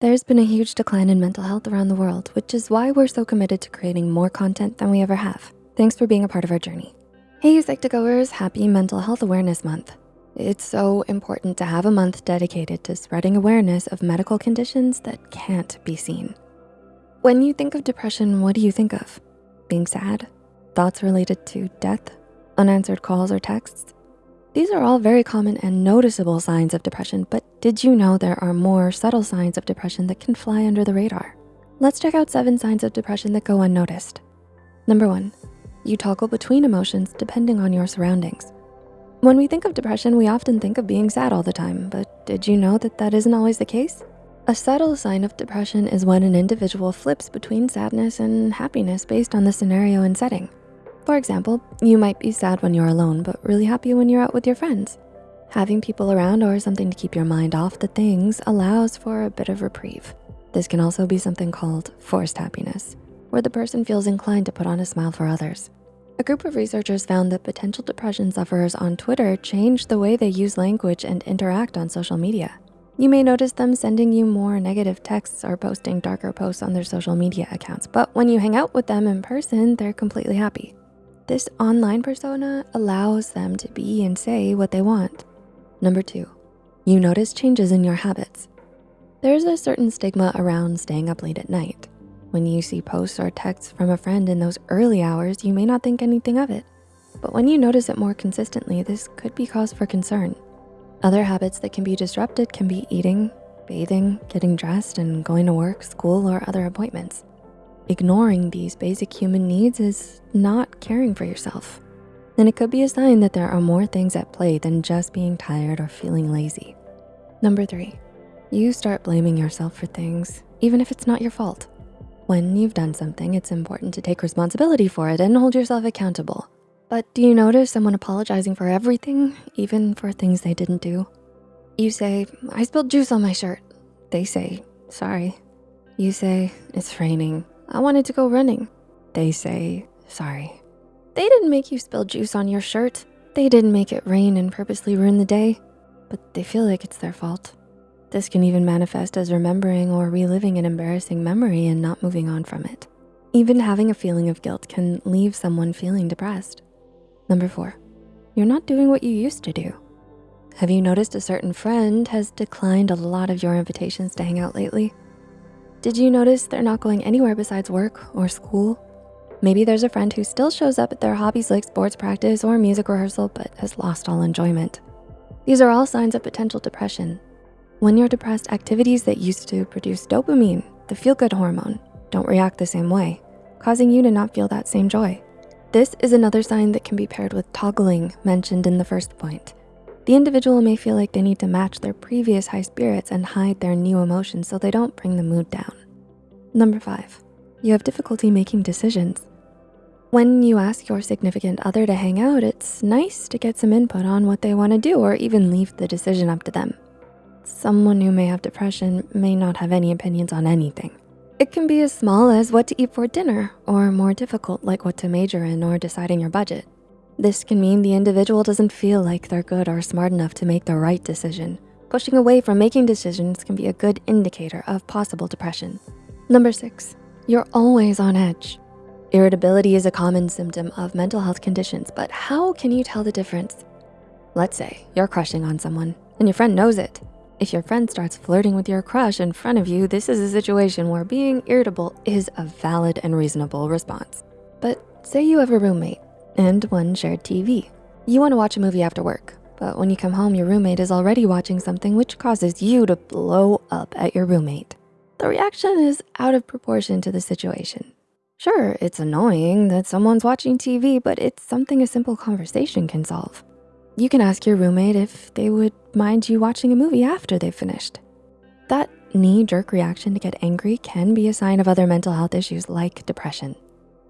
There's been a huge decline in mental health around the world, which is why we're so committed to creating more content than we ever have. Thanks for being a part of our journey. Hey, Psych2Goers, happy Mental Health Awareness Month. It's so important to have a month dedicated to spreading awareness of medical conditions that can't be seen. When you think of depression, what do you think of? Being sad? Thoughts related to death? Unanswered calls or texts? These are all very common and noticeable signs of depression, but did you know there are more subtle signs of depression that can fly under the radar? Let's check out seven signs of depression that go unnoticed. Number one, you toggle between emotions depending on your surroundings. When we think of depression, we often think of being sad all the time, but did you know that that isn't always the case? A subtle sign of depression is when an individual flips between sadness and happiness based on the scenario and setting. For example, you might be sad when you're alone, but really happy when you're out with your friends. Having people around or something to keep your mind off the things allows for a bit of reprieve. This can also be something called forced happiness, where the person feels inclined to put on a smile for others. A group of researchers found that potential depression sufferers on Twitter change the way they use language and interact on social media. You may notice them sending you more negative texts or posting darker posts on their social media accounts, but when you hang out with them in person, they're completely happy. This online persona allows them to be and say what they want. Number two, you notice changes in your habits. There's a certain stigma around staying up late at night. When you see posts or texts from a friend in those early hours, you may not think anything of it. But when you notice it more consistently, this could be cause for concern. Other habits that can be disrupted can be eating, bathing, getting dressed, and going to work, school, or other appointments. Ignoring these basic human needs is not caring for yourself. And it could be a sign that there are more things at play than just being tired or feeling lazy. Number three, you start blaming yourself for things, even if it's not your fault. When you've done something, it's important to take responsibility for it and hold yourself accountable. But do you notice someone apologizing for everything, even for things they didn't do? You say, I spilled juice on my shirt. They say, sorry. You say, it's raining. I wanted to go running. They say, sorry. They didn't make you spill juice on your shirt. They didn't make it rain and purposely ruin the day, but they feel like it's their fault. This can even manifest as remembering or reliving an embarrassing memory and not moving on from it. Even having a feeling of guilt can leave someone feeling depressed. Number four, you're not doing what you used to do. Have you noticed a certain friend has declined a lot of your invitations to hang out lately? Did you notice they're not going anywhere besides work or school? Maybe there's a friend who still shows up at their hobbies like sports practice or music rehearsal, but has lost all enjoyment. These are all signs of potential depression. When you're depressed, activities that used to produce dopamine, the feel-good hormone, don't react the same way, causing you to not feel that same joy. This is another sign that can be paired with toggling mentioned in the first point. The individual may feel like they need to match their previous high spirits and hide their new emotions so they don't bring the mood down. Number five, you have difficulty making decisions. When you ask your significant other to hang out, it's nice to get some input on what they wanna do or even leave the decision up to them. Someone who may have depression may not have any opinions on anything. It can be as small as what to eat for dinner or more difficult like what to major in or deciding your budget. This can mean the individual doesn't feel like they're good or smart enough to make the right decision. Pushing away from making decisions can be a good indicator of possible depression. Number six, you're always on edge. Irritability is a common symptom of mental health conditions, but how can you tell the difference? Let's say you're crushing on someone and your friend knows it. If your friend starts flirting with your crush in front of you, this is a situation where being irritable is a valid and reasonable response. But say you have a roommate and one shared TV. You wanna watch a movie after work, but when you come home, your roommate is already watching something which causes you to blow up at your roommate. The reaction is out of proportion to the situation. Sure, it's annoying that someone's watching TV, but it's something a simple conversation can solve. You can ask your roommate if they would mind you watching a movie after they've finished. That knee-jerk reaction to get angry can be a sign of other mental health issues like depression.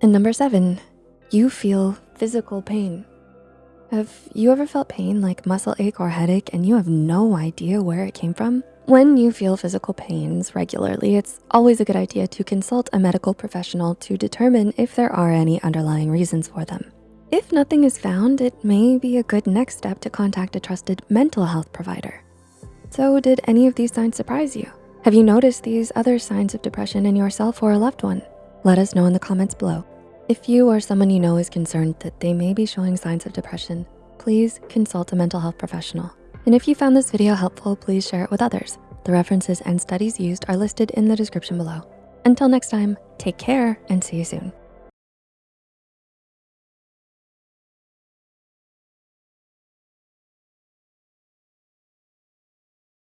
And number seven, you feel physical pain. Have you ever felt pain like muscle ache or headache and you have no idea where it came from? When you feel physical pains regularly, it's always a good idea to consult a medical professional to determine if there are any underlying reasons for them. If nothing is found, it may be a good next step to contact a trusted mental health provider. So did any of these signs surprise you? Have you noticed these other signs of depression in yourself or a loved one? Let us know in the comments below. If you or someone you know is concerned that they may be showing signs of depression, please consult a mental health professional. And if you found this video helpful, please share it with others. The references and studies used are listed in the description below. Until next time, take care and see you soon.